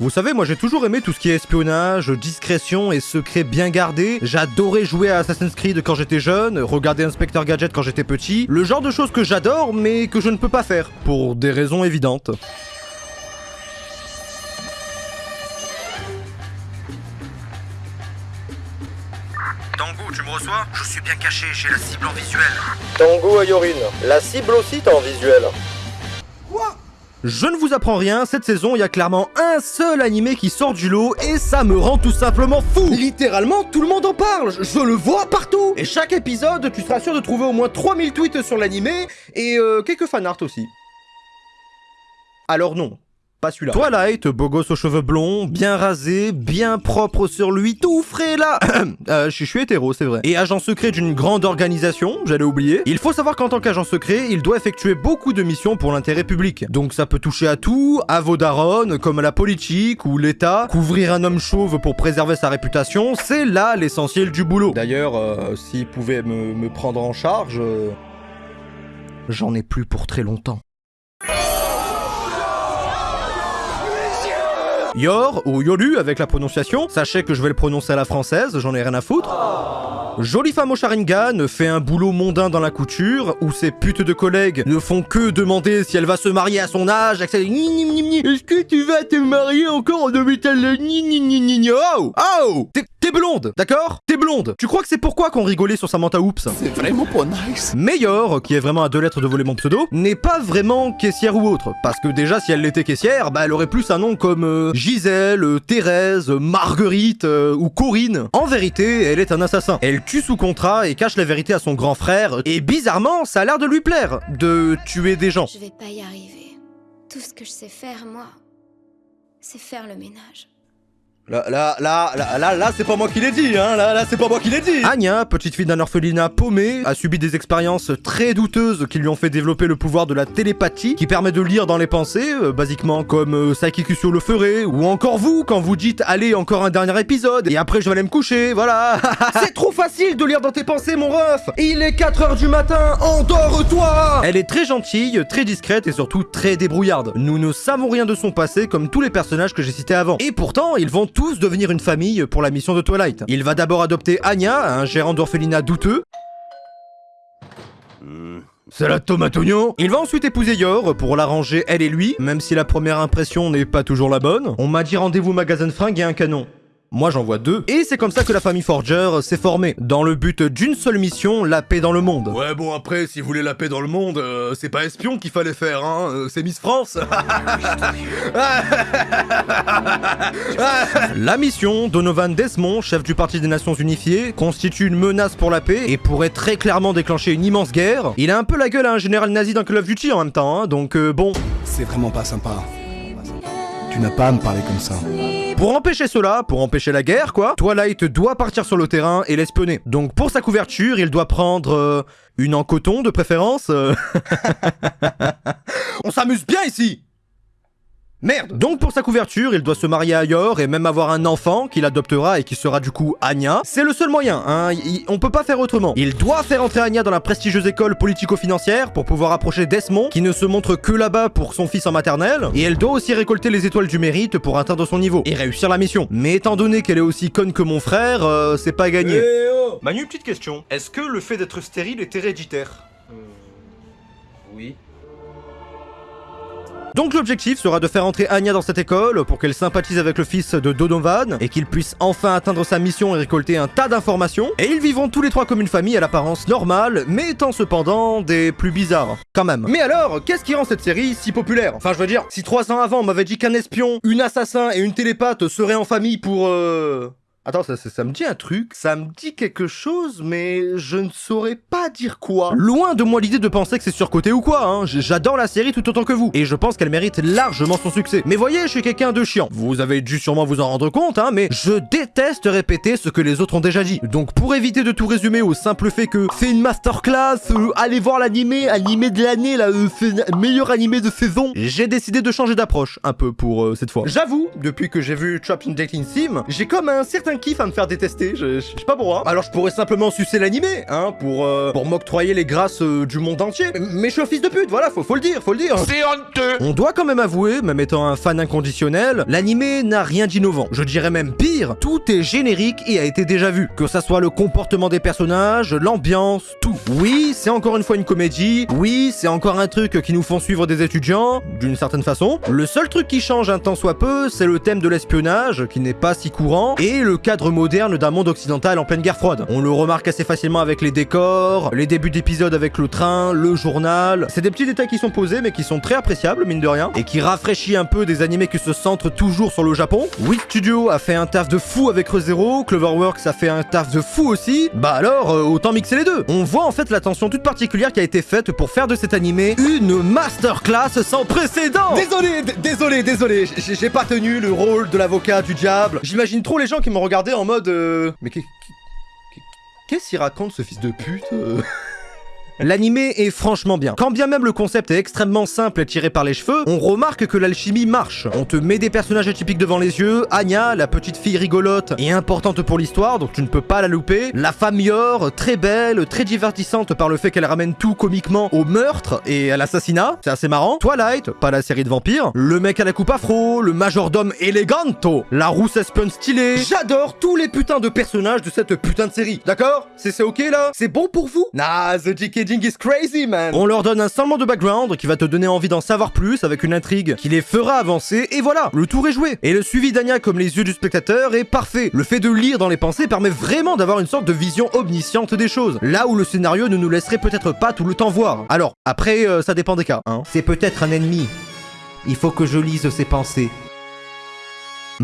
Vous savez, moi j'ai toujours aimé tout ce qui est espionnage, discrétion et secret bien gardé. J'adorais jouer à Assassin's Creed quand j'étais jeune, regarder Inspector Gadget quand j'étais petit. Le genre de choses que j'adore mais que je ne peux pas faire, pour des raisons évidentes. Tango, tu me reçois? Je suis bien caché, j'ai la cible en visuel. Tango Ayorine, la cible aussi t'as en visuel. Je ne vous apprends rien, cette saison, il y a clairement un seul animé qui sort du lot et ça me rend tout simplement fou Littéralement, tout le monde en parle, je le vois partout Et chaque épisode, tu seras sûr de trouver au moins 3000 tweets sur l'animé et euh, quelques fanarts aussi. Alors non, Twilight, beau gosse aux cheveux blonds, bien rasé, bien propre sur lui, tout frais là euh, Je suis hétéro, c'est vrai. Et agent secret d'une grande organisation, j'allais oublier. Il faut savoir qu'en tant qu'agent secret, il doit effectuer beaucoup de missions pour l'intérêt public. Donc ça peut toucher à tout, à vos darons, comme la politique ou l'État. Couvrir un homme chauve pour préserver sa réputation, c'est là l'essentiel du boulot. D'ailleurs, euh, s'il pouvait me, me prendre en charge... euh, J'en ai plus pour très longtemps. Yor, ou Yolu avec la prononciation, sachez que je vais le prononcer à la française, j'en ai rien à foutre. Jolie femme au Sharingan fait un boulot mondain dans la couture, où ses putes de collègues ne font que demander si elle va se marier à son âge, avec ses ni ni ni ni. Est-ce que tu vas te marier encore en hôpital ni ni ni ni ni? Oh Oh T'es- blonde, d'accord? T'es blonde Tu crois que c'est pourquoi qu'on rigolait sur Samantha Oops C'est vraiment pas nice. Meilleur, qui est vraiment à deux lettres de voler mon pseudo, n'est pas vraiment caissière ou autre. Parce que déjà, si elle l'était caissière, bah elle aurait plus un nom comme euh, Gisèle, euh, Thérèse, euh, Marguerite euh, ou Corinne. En vérité, elle est un assassin. Elle tue sous contrat et cache la vérité à son grand frère. Et bizarrement, ça a l'air de lui plaire de tuer des gens. Je vais pas y arriver. Tout ce que je sais faire, moi, c'est faire le ménage. Là, là, là, là, là, là, c'est pas moi qui l'ai dit, hein, là, là, c'est pas moi qui l'ai dit Anya, petite fille d'un orphelinat paumé, a subi des expériences très douteuses qui lui ont fait développer le pouvoir de la télépathie, qui permet de lire dans les pensées, euh, basiquement comme euh, Sakikusio le ferait, ou encore vous, quand vous dites « Allez, encore un dernier épisode, et après je vais aller me coucher, voilà !» C'est trop facile de lire dans tes pensées, mon ref Il est 4h du matin, endors-toi Elle est très gentille, très discrète et surtout très débrouillarde. Nous ne savons rien de son passé comme tous les personnages que j'ai cités avant. Et pourtant, ils vont tous devenir une famille pour la mission de Twilight. Il va d'abord adopter Anya, un gérant d'orphelinat douteux. Salade tomate oignon Il va ensuite épouser Yor pour l'arranger elle et lui, même si la première impression n'est pas toujours la bonne. On m'a dit rendez-vous magasin de fringues et un canon. Moi j'en vois deux. Et c'est comme ça que la famille Forger s'est formée, dans le but d'une seule mission, la paix dans le monde. Ouais, bon, après, si vous voulez la paix dans le monde, euh, c'est pas espion qu'il fallait faire, hein. euh, c'est Miss France. La mission, Donovan Desmond, chef du Parti des Nations Unifiées, constitue une menace pour la paix et pourrait très clairement déclencher une immense guerre. Il a un peu la gueule à un général nazi d'un Call of Duty en même temps, hein, donc euh, bon. c'est vraiment pas sympa. Tu n'as pas à me parler comme ça. Pour empêcher cela, pour empêcher la guerre, quoi, Twilight doit partir sur le terrain et l'espionner. Donc pour sa couverture, il doit prendre euh, une en coton de préférence. euh. On s'amuse bien ici Merde Donc pour sa couverture, il doit se marier à Yor et même avoir un enfant qu'il adoptera et qui sera du coup Anya. C'est le seul moyen, hein, il- on peut pas faire autrement. Il doit faire entrer Anya dans la prestigieuse école politico-financière pour pouvoir approcher Desmond, qui ne se montre que là-bas pour son fils en maternelle, et elle doit aussi récolter les étoiles du mérite pour atteindre son niveau, et réussir la mission. Mais étant donné qu'elle est aussi conne que mon frère, euh, c'est pas gagné. oh Manu, petite question. Est-ce que le fait d'être stérile est héréditaire? Oui. Donc l'objectif sera de faire entrer Anya dans cette école pour qu'elle sympathise avec le fils de Donovan et qu'il puisse enfin atteindre sa mission et récolter un tas d'informations. Et ils vivront tous les trois comme une famille à l'apparence normale, mais étant cependant des plus bizarres. Quand même. Mais alors, qu'est-ce qui rend cette série si populaire? Enfin je veux dire, si trois ans avant on m'avait dit qu'un espion, une assassin et une télépathe seraient en famille pour... euh... Attends, ça, ça, ça me dit un truc, ça me dit quelque chose, mais je ne saurais pas dire quoi. Loin de moi l'idée de penser que c'est surcoté ou quoi, hein. J'adore la série tout autant que vous, et je pense qu'elle mérite largement son succès. Mais voyez, je suis quelqu'un de chiant. Vous avez dû sûrement vous en rendre compte, hein, mais je déteste répéter ce que les autres ont déjà dit. Donc pour éviter de tout résumer au simple fait que c'est une masterclass, euh, allez voir l'animé, animé de l'année, là, euh, meilleur animé de saison, j'ai décidé de changer d'approche, un peu pour euh, cette fois. J'avoue, depuis que j'ai vu Trapped in Dating Sim, j'ai comme un certain de kiff à me faire détester, je, je sais pas pourquoi. Alors je pourrais simplement sucer l'animé, hein, pour, euh, pour m'octroyer les grâces euh, du monde entier. Mais je suis un fils de pute, voilà, faut, faut le dire, faut le dire. C'est honteux On doit quand même avouer, même étant un fan inconditionnel, l'animé n'a rien d'innovant. Je dirais même pire, tout est générique et a été déjà vu. Que ça soit le comportement des personnages, l'ambiance, tout. Oui, c'est encore une fois une comédie. Oui, c'est encore un truc qui nous font suivre des étudiants, d'une certaine façon. Le seul truc qui change un tant soit peu, c'est le thème de l'espionnage, qui n'est pas si courant, et le cadre moderne d'un monde occidental en pleine guerre froide. On le remarque assez facilement avec les décors, les débuts d'épisodes avec le train, le journal. C'est des petits détails qui sont posés, mais qui sont très appréciables, mine de rien, et qui rafraîchit un peu des animés qui se centrent toujours sur le Japon. Wit Studio a fait un taf de fou avec ReZero, Cloverworks a fait un taf de fou aussi. Bah alors, euh, autant mixer les deux. On voit en fait l'attention toute particulière qui a été faite pour faire de cet animé une masterclass sans précédent. Désolé, désolé, désolé, j'ai pas tenu le rôle de l'avocat du diable. J'imagine trop les gens qui m'ont regardé en mode euh, mais qu'est- qu'est- qu'est-ce qu'il raconte ce fils de pute euh? L'animé est franchement bien. Quand bien même le concept est extrêmement simple et tiré par les cheveux, on remarque que l'alchimie marche. On te met des personnages atypiques devant les yeux, Anya, la petite fille rigolote et importante pour l'histoire, donc tu ne peux pas la louper. La femme Yor, très belle, très divertissante par le fait qu'elle ramène tout comiquement au meurtre et à l'assassinat, c'est assez marrant. Twilight, pas la série de vampires. Le mec à la coupe afro, le majordome eleganto, la rousse espionne stylée. J'adore tous les putains de personnages de cette putain de série, d'accord? C'est c'est ok là? C'est bon pour vous? Nah, the On leur donne un semblant de background qui va te donner envie d'en savoir plus avec une intrigue qui les fera avancer et voilà, le tour est joué. Et le suivi d'Anya comme les yeux du spectateur est parfait. Le fait de lire dans les pensées permet vraiment d'avoir une sorte de vision omnisciente des choses. Là où le scénario ne nous laisserait peut-être pas tout le temps voir. Alors, après, euh, ça dépend des cas. Hein. C'est peut-être un ennemi. Il faut que je lise ses pensées.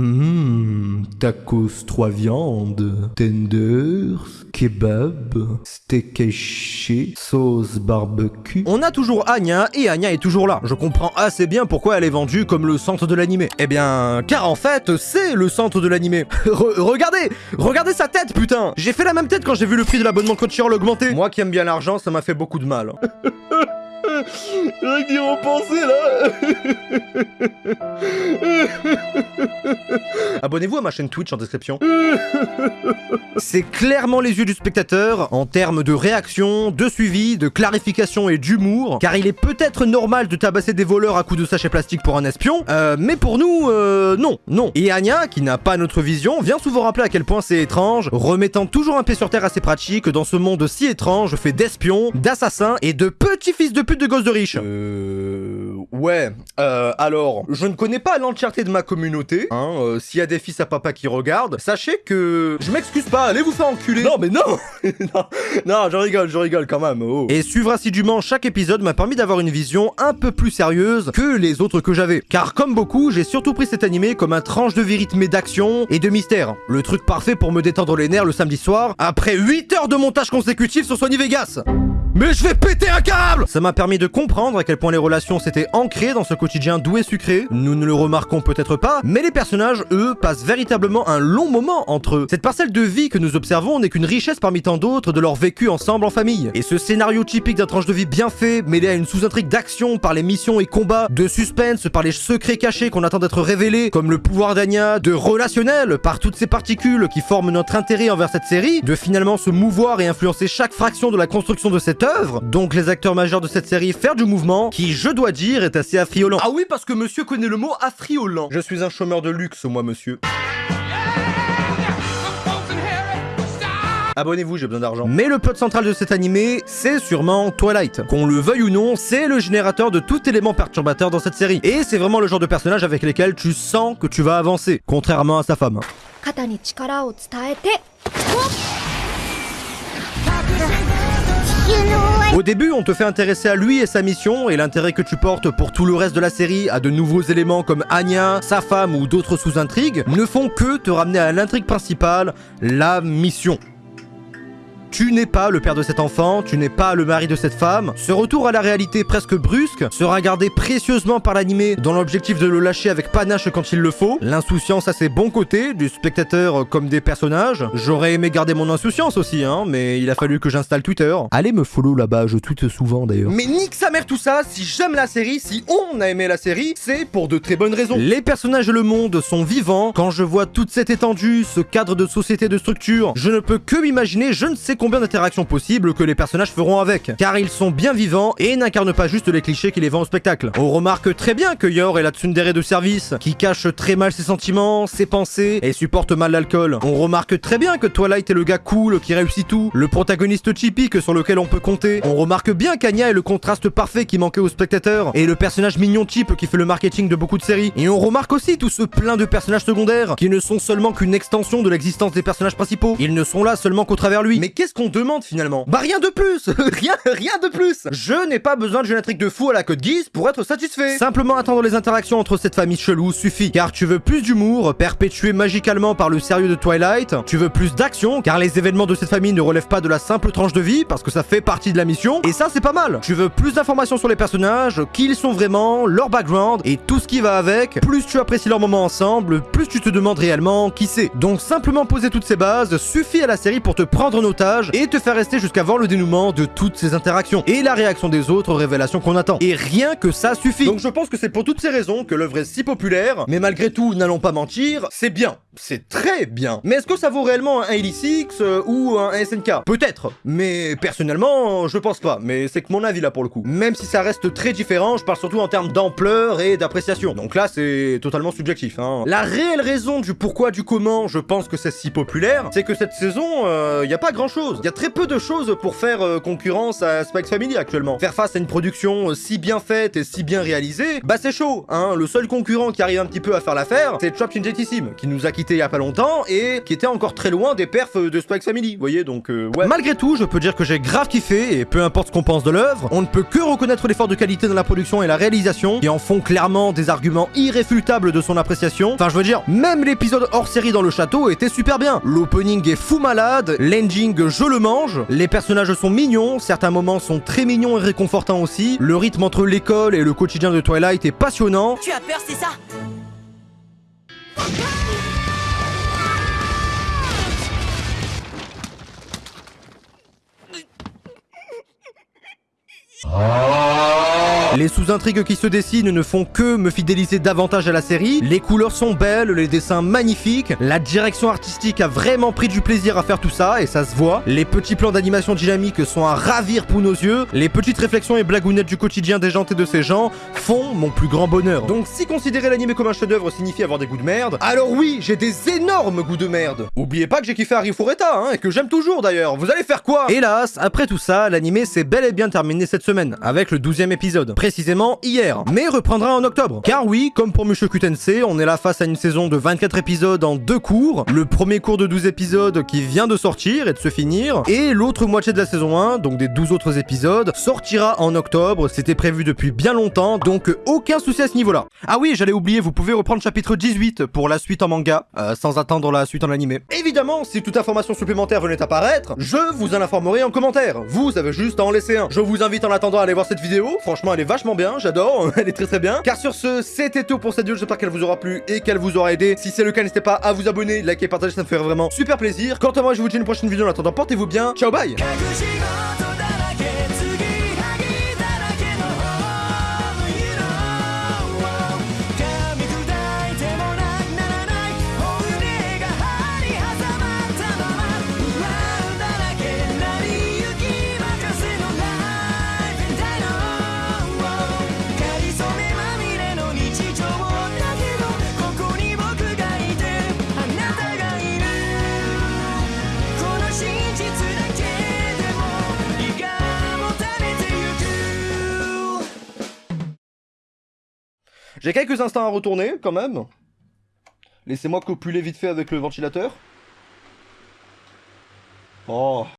Hum, tacos trois viandes, tenders, kebab, steak haché, sauce barbecue. On a toujours Anya et Anya est toujours là. Je comprends assez bien pourquoi elle est vendue comme le centre de l'animé. Eh bien, car en fait, c'est le centre de l'animé. Re- regardez, regardez sa tête, putain. J'ai fait la même tête quand j'ai vu le prix de l'abonnement Crunchyroll augmenter. Moi qui aime bien l'argent, ça m'a fait beaucoup de mal. Rien repenser là Abonnez-vous à ma chaîne Twitch en description. C'est clairement les yeux du spectateur en termes de réaction, de suivi, de clarification et d'humour, car il est peut-être normal de tabasser des voleurs à coups de sachet plastique pour un espion, euh, mais pour nous, euh, non, non. Et Anya, qui n'a pas notre vision, vient souvent rappeler à quel point c'est étrange, remettant toujours un pied sur terre assez pratique dans ce monde si étrange fait d'espions, d'assassins et de petits fils de pute de de riches. Euh... Ouais, euh, alors, je ne connais pas l'entièreté de ma communauté, hein, euh, s'il y a des fils à papa qui regardent, sachez que... Je m'excuse pas, allez vous faire enculer Non mais non Non, non, je rigole, je rigole quand même, oh. Et suivre assidûment chaque épisode m'a permis d'avoir une vision un peu plus sérieuse que les autres que j'avais. Car comme beaucoup, j'ai surtout pris cet animé comme un tranche de vie rythmé d'action et de mystère. Le truc parfait pour me détendre les nerfs le samedi soir, après 8 heures de montage consécutif sur Sony Vegas mais je vais péter un câble Ça m'a permis de comprendre à quel point les relations s'étaient ancrées dans ce quotidien doux et sucré. Nous ne le remarquons peut-être pas, mais les personnages, eux, passent véritablement un long moment entre eux. Cette parcelle de vie que nous observons n'est qu'une richesse parmi tant d'autres de leur vécu ensemble en famille. Et ce scénario typique d'un tranche de vie bien fait, mêlé à une sous-intrigue d'action par les missions et combats, de suspense par les secrets cachés qu'on attend d'être révélés, comme le pouvoir d'Anya, de relationnel par toutes ces particules qui forment notre intérêt envers cette série, de finalement se mouvoir et influencer chaque fraction de la construction de cette œuvre, donc les acteurs majeurs de cette série faire du mouvement, qui, je dois dire, est assez affriolant. Ah oui, parce que monsieur connaît le mot affriolant. Je suis un chômeur de luxe, moi, monsieur. Abonnez-vous, j'ai besoin d'argent. Mais le plot central de cet animé, c'est sûrement Twilight. Qu'on le veuille ou non, c'est le générateur de tout élément perturbateur dans cette série. Et c'est vraiment le genre de personnage avec lesquels tu sens que tu vas avancer, contrairement à sa femme. Au début, on te fait intéresser à lui et sa mission, et l'intérêt que tu portes pour tout le reste de la série à de nouveaux éléments comme Anya, sa femme ou d'autres sous-intrigues, ne font que te ramener à l'intrigue principale, la mission. Tu n'es pas le père de cet enfant, tu n'es pas le mari de cette femme. Ce retour à la réalité presque brusque sera gardé précieusement par l'animé dans l'objectif de le lâcher avec panache quand il le faut. L'insouciance a ses bons côtés, du spectateur comme des personnages. J'aurais aimé garder mon insouciance aussi, hein, mais il a fallu que j'installe Twitter. Allez me follow là-bas, je tweete souvent d'ailleurs. Mais nique sa mère tout ça, si j'aime la série, si on a aimé la série, c'est pour de très bonnes raisons. Les personnages et le monde sont vivants. Quand je vois toute cette étendue, ce cadre de société de structure, je ne peux que m'imaginer je ne sais combien d'interactions possibles que les personnages feront avec. Car ils sont bien vivants et n'incarnent pas juste les clichés qui les vendent au spectacle. On remarque très bien que Yor est la tsundere de service, qui cache très mal ses sentiments, ses pensées et supporte mal l'alcool. On remarque très bien que Twilight est le gars cool qui réussit tout, le protagoniste typique sur lequel on peut compter. On remarque bien qu'Anya est le contraste parfait qui manquait aux spectateurs et le personnage mignon type qui fait le marketing de beaucoup de séries. Et on remarque aussi tout ce plein de personnages secondaires qui ne sont seulement qu'une extension de l'existence des personnages principaux. Ils ne sont là seulement qu'au travers lui. Mais qu'est-ce qu'on demande finalement? Bah rien de plus Rien, rien de plus Je n'ai pas besoin de génétique de fou à la Code Geass pour être satisfait. Simplement attendre les interactions entre cette famille chelou suffit. Car tu veux plus d'humour, perpétué magicalement par le sérieux de Twilight. Tu veux plus d'action, car les événements de cette famille ne relèvent pas de la simple tranche de vie, parce que ça fait partie de la mission. Et ça c'est pas mal. Tu veux plus d'informations sur les personnages, qui ils sont vraiment, leur background et tout ce qui va avec. Plus tu apprécies leur moment ensemble, plus tu te demandes réellement qui c'est. Donc simplement poser toutes ces bases suffit à la série pour te prendre en otage et te faire rester jusqu'à voir le dénouement de toutes ces interactions et la réaction des autres aux révélations qu'on attend. Et rien que ça suffit. Donc je pense que c'est pour toutes ces raisons que l'œuvre est si populaire, mais malgré tout, n'allons pas mentir, c'est bien. C'est très bien. Mais est-ce que ça vaut réellement un 86 euh, ou un SNK Peut-être. Mais personnellement, je pense pas. Mais c'est que mon avis là pour le coup. Même si ça reste très différent, je parle surtout en termes d'ampleur et d'appréciation. Donc là, c'est totalement subjectif. Hein. La réelle raison du pourquoi, du comment, je pense que c'est si populaire, c'est que cette saison, il euh, a pas grand chose. Il y a très peu de choses pour faire euh, concurrence à Spikes Family actuellement. Faire face à une production si bien faite et si bien réalisée, bah c'est chaud. Hein. Le seul concurrent qui arrive un petit peu à faire l'affaire, c'est Injetissime, qui nous a quitté il y a pas longtemps et qui était encore très loin des perfs de Spikes Family. Vous voyez, donc ouais. Malgré tout, je peux dire que j'ai grave kiffé et peu importe ce qu'on pense de l'œuvre, on ne peut que reconnaître l'effort de qualité dans la production et la réalisation qui en font clairement des arguments irréfutables de son appréciation. Enfin, je veux dire, même l'épisode hors série dans le château était super bien. L'opening est fou malade, l'ending je le mange, les personnages sont mignons, certains moments sont très mignons et réconfortants aussi, le rythme entre l'école et le quotidien de Twilight est passionnant. Tu as peur, c'est ça? Oh. Les sous-intrigues qui se dessinent ne font que me fidéliser davantage à la série. Les couleurs sont belles, les dessins magnifiques, la direction artistique a vraiment pris du plaisir à faire tout ça, et ça se voit. Les petits plans d'animation dynamique sont à ravir pour nos yeux. Les petites réflexions et blagounettes du quotidien déjanté de ces gens font mon plus grand bonheur. Donc si considérer l'anime comme un chef-d'œuvre signifie avoir des goûts de merde, alors oui, j'ai des énormes goûts de merde. Oubliez pas que j'ai kiffé Harry Fureta, hein, et que j'aime toujours d'ailleurs. Vous allez faire quoi? Hélas, après tout ça, l'anime s'est bel et bien terminé cette semaine, avec le 12 e épisode précisément hier, mais reprendra en octobre. Car oui, comme pour Mushoku Tensei, on est là face à une saison de 24 épisodes en deux cours, le premier cours de 12 épisodes qui vient de sortir et de se finir, et l'autre moitié de la saison 1, donc des 12 autres épisodes, sortira en octobre, c'était prévu depuis bien longtemps, donc aucun souci à ce niveau-là. Ah oui, j'allais oublier, vous pouvez reprendre chapitre 18 pour la suite en manga, euh, sans attendre la suite en animé. Évidemment, si toute information supplémentaire venait apparaître, je vous en informerai en commentaire. Vous avez juste à en laisser un. Je vous invite en attendant à aller voir cette vidéo, franchement elle est vachement bien, j'adore, elle est très très bien. Car sur ce, c'était tout pour cette vidéo, j'espère qu'elle vous aura plu et qu'elle vous aura aidé. Si c'est le cas, n'hésitez pas à vous abonner, liker, partager, ça me ferait vraiment super plaisir. Quant à moi, je vous dis une prochaine vidéo, en attendant, portez-vous bien, ciao bye J'ai quelques instants à retourner, quand même. Laissez-moi copuler vite fait avec le ventilateur. Oh,